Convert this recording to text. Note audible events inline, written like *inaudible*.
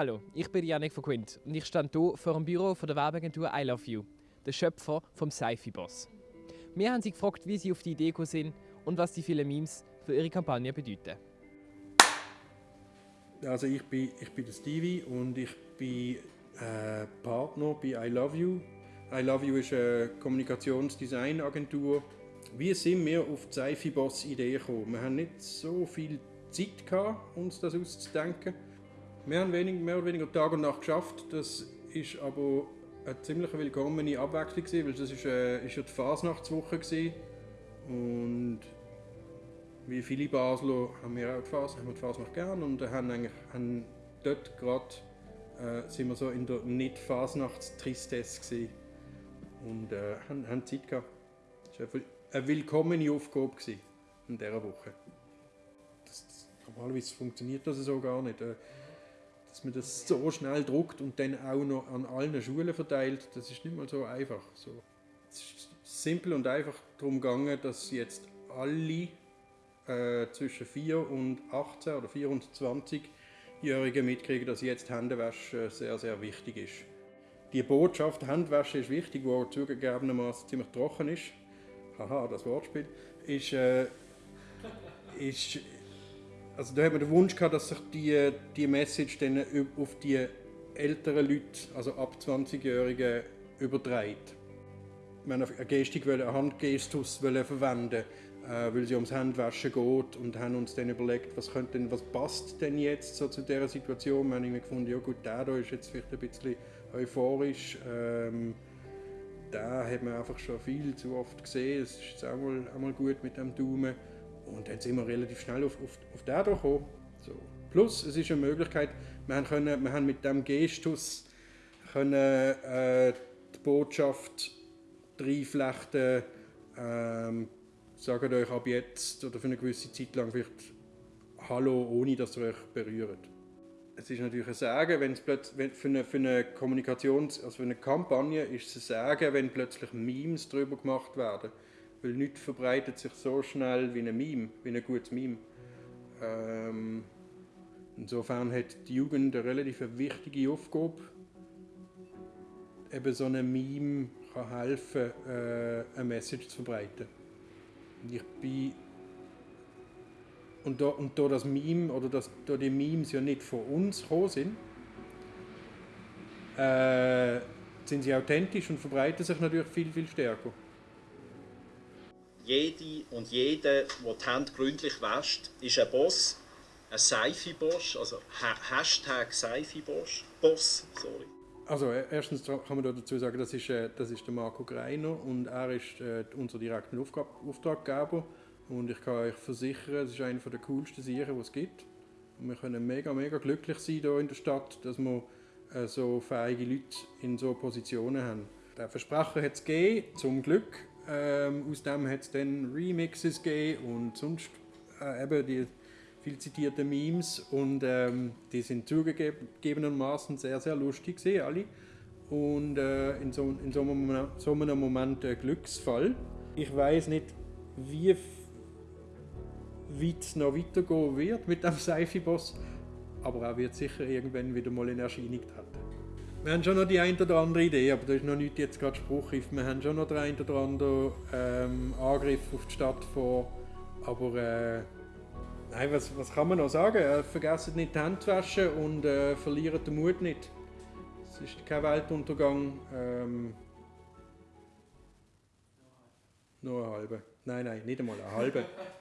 Hallo, ich bin Janik von Quint und ich stehe hier vor dem Büro von der Werbeagentur I Love You, der Schöpfer vom Sci-Fi-Boss. Wir haben sie gefragt, wie sie auf die Idee gekommen sind und was die vielen Memes für ihre Kampagne bedeuten. Also ich bin, ich bin der Stevie und ich bin äh, Partner bei I Love You. I Love You ist eine Kommunikationsdesignagentur. Wie sind wir auf die Sci-Fi-Boss-Idee gekommen? Wir haben nicht so viel Zeit gehabt, uns das auszudenken. Wir haben wenig, mehr oder weniger Tag und Nacht geschafft. Das ist aber eine ziemlich willkommene Abwechslung gewesen, weil das ist, äh, ist ja die Fasnachtswoche gewesen. und wie viele Basler haben wir auch die Phase, haben wir die Fasnacht gern und haben eigentlich haben dort gerade äh, sind wir so in der nicht Fasnachtstristesse gewesen und äh, haben, haben Zeit gehabt. Das war eine willkommene Aufgabe gewesen in dieser Woche. Das, das, normalerweise funktioniert das so gar nicht. Äh, dass man das so schnell druckt und dann auch noch an allen Schulen verteilt, das ist nicht mal so einfach. So. Es ist simpel und einfach darum gegangen, dass jetzt alle äh, zwischen 4 und 18 oder 4 und 20-Jährigen mitkriegen, dass jetzt Händewaschen sehr, sehr wichtig ist. Die Botschaft Handwäsche ist wichtig, wo zugegebenermaßen ziemlich trocken ist, haha, das Wortspiel, ist, äh, *laughs* ist also da hat man den Wunsch gehabt, dass sich die, die Message dann auf die älteren Leute, also ab 20-Jährigen, überträgt. Haben eine Gestik, einen Handgestus verwenden, äh, weil es ums Handwaschen geht und haben uns dann überlegt, was, könnte denn, was passt denn jetzt so zu dieser Situation. Wir haben gefunden, ja gut, der da ist jetzt vielleicht ein bisschen euphorisch. Ähm, da hat man einfach schon viel zu oft gesehen. Es ist jetzt auch mal, auch mal gut mit dem Daumen. Und dann sind wir relativ schnell auf, auf, auf den gekommen. So. Plus, es ist eine Möglichkeit, wir haben, können, wir haben mit diesem Gestus können, äh, die Botschaft reinflechten, ähm, sagt euch ab jetzt oder für eine gewisse Zeit lang vielleicht Hallo, ohne dass ihr euch berührt. Es ist natürlich ein Sagen, wenn es plötzlich, für eine, für eine Kommunikations-, also für eine Kampagne ist es ein Sagen, wenn plötzlich Memes darüber gemacht werden. Weil nichts verbreitet sich so schnell wie ein Meme, wie ein gutes Meme. Ähm, insofern hat die Jugend eine relativ wichtige Aufgabe. Eben so ein Meme kann helfen, äh, eine Message zu verbreiten. Und ich bin und da, und da das Meme oder das, da die Memes ja nicht von uns gekommen sind, äh, sind sie authentisch und verbreiten sich natürlich viel, viel stärker jede und jeder, der die Hände gründlich wäscht, ist ein Boss, ein Seifi-Boss, also Hashtag Seifi-Boss, Boss, sorry. Also e-, erstens kann man dazu sagen, das ist, äh, das ist der Marco Greiner und er ist äh, unser direkter Auftraggeber und ich kann euch versichern, es ist einer der coolsten Sachen, die es gibt. Und wir können mega, mega glücklich sein hier in der Stadt, dass wir äh, so fähige Leute in so Positionen haben. Der Versprecher hat es gegeben, zum Glück. Ähm, aus dem hat es dann Remixes gegeben und sonst äh, eben die viel zitierten Memes und ähm, die sind zugegebenermaßen sehr, sehr lustig gesehen, alle. Und äh, in, so, in so, einem, so einem Moment ein Glücksfall. Ich weiß nicht, wie weit es noch weitergehen wird mit dem *laughs* Seifi-Boss, aber er wird sicher irgendwann wieder mal in Erscheinung treten. Wir haben schon noch die ein oder andere Idee, aber das ist noch nicht jetzt gerade spruchreif. Wir haben schon noch den ein oder anderen ähm, Angriff auf die Stadt vor. Aber äh, nein, was, was kann man noch sagen? Äh, vergessen nicht die Hände zu waschen und äh, verlieren den Mut nicht. Es ist kein Weltuntergang. Ähm, nur eine halbe. Nein, nein, nicht einmal eine halbe. *laughs*